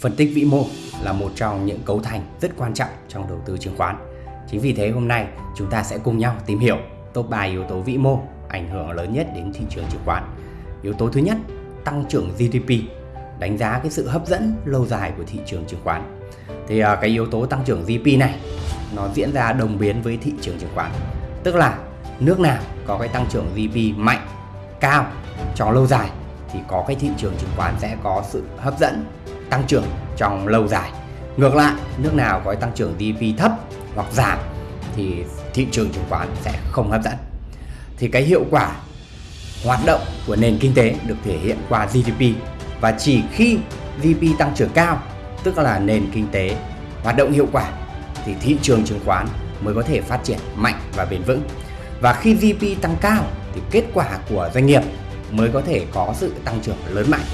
Phân tích vĩ mô là một trong những cấu thành rất quan trọng trong đầu tư chứng khoán. Chính vì thế hôm nay chúng ta sẽ cùng nhau tìm hiểu top 3 yếu tố vĩ mô ảnh hưởng lớn nhất đến thị trường chứng khoán. Yếu tố thứ nhất, tăng trưởng GDP, đánh giá cái sự hấp dẫn lâu dài của thị trường chứng khoán. Thì à, cái yếu tố tăng trưởng GDP này nó diễn ra đồng biến với thị trường chứng khoán. Tức là nước nào có cái tăng trưởng GDP mạnh, cao trong lâu dài thì có cái thị trường chứng khoán sẽ có sự hấp dẫn tăng trưởng trong lâu dài. Ngược lại, nước nào có tăng trưởng GDP thấp hoặc giảm thì thị trường chứng khoán sẽ không hấp dẫn. Thì cái hiệu quả hoạt động của nền kinh tế được thể hiện qua GDP và chỉ khi GDP tăng trưởng cao, tức là nền kinh tế hoạt động hiệu quả thì thị trường chứng khoán mới có thể phát triển mạnh và bền vững. Và khi GDP tăng cao thì kết quả của doanh nghiệp mới có thể có sự tăng trưởng lớn mạnh